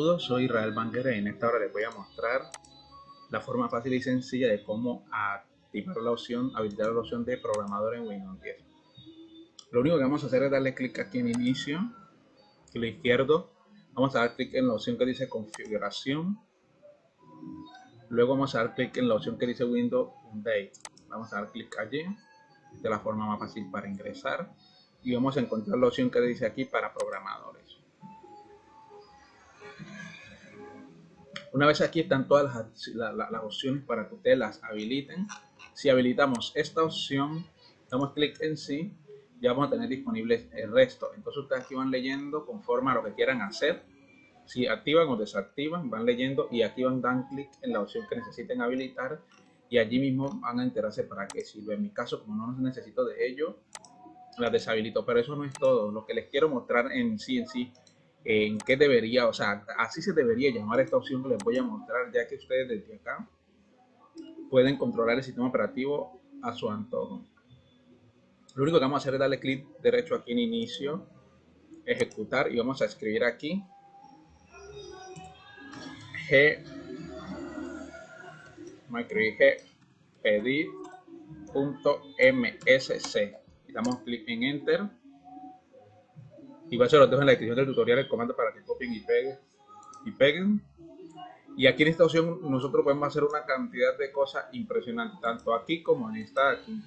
Saludos, soy Israel Banguera y en esta hora les voy a mostrar la forma fácil y sencilla de cómo activar la opción, habilitar la opción de programador en Windows 10. Lo único que vamos a hacer es darle clic aquí en inicio, clic izquierdo, vamos a dar clic en la opción que dice configuración, luego vamos a dar clic en la opción que dice Windows Update, vamos a dar clic allí, de la forma más fácil para ingresar. Y vamos a encontrar la opción que dice aquí para programadores. Una vez aquí están todas las, opciones para que ustedes las habiliten. Si habilitamos esta opción, damos clic en sí, ya vamos a tener disponible el resto. Entonces ustedes aquí van leyendo conforme a lo que quieran hacer. Si activan o desactivan, van leyendo y aquí van dan clic en la opción que necesiten habilitar y allí mismo van a enterarse para qué sirve. En mi caso, como no necesito de ello, las deshabilito. Pero eso no es todo. Lo que les quiero mostrar en sí en sí en qué debería, o sea, así se debería llamar esta opción que les voy a mostrar, ya que ustedes desde acá pueden controlar el sistema operativo a su antojo. Lo único que vamos a hacer es darle clic derecho aquí en inicio, ejecutar y vamos a escribir aquí g, g pedir.msc damos clic en enter Igual se los dejo en la descripción del tutorial el comando para que copien y peguen. Y peguen. Y aquí en esta opción nosotros podemos hacer una cantidad de cosas impresionantes, tanto aquí como en esta aquí.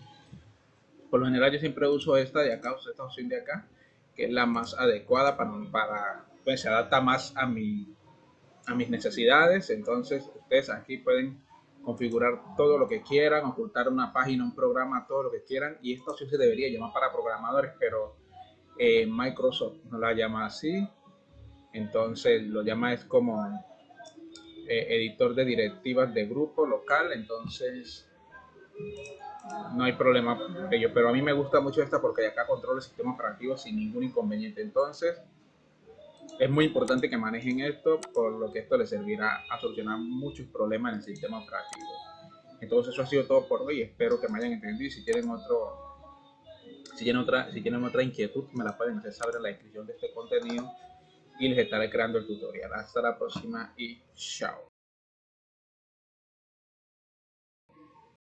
Por lo general yo siempre uso esta de acá, uso esta opción de acá, que es la más adecuada para, para pues se adapta más a, mi, a mis necesidades. Entonces ustedes aquí pueden configurar todo lo que quieran, ocultar una página, un programa, todo lo que quieran. Y esta opción se debería llamar para programadores, pero eh, Microsoft no la llama así, entonces lo llama es como eh, editor de directivas de grupo local, entonces no hay problema ello, pero a mí me gusta mucho esta porque acá controla el sistema operativo sin ningún inconveniente, entonces es muy importante que manejen esto, por lo que esto les servirá a solucionar muchos problemas en el sistema operativo. Entonces eso ha sido todo por hoy, espero que me hayan entendido y si tienen otro si tienen, otra, si tienen otra inquietud, me la pueden hacer saber en la descripción de este contenido y les estaré creando el tutorial. Hasta la próxima y chao.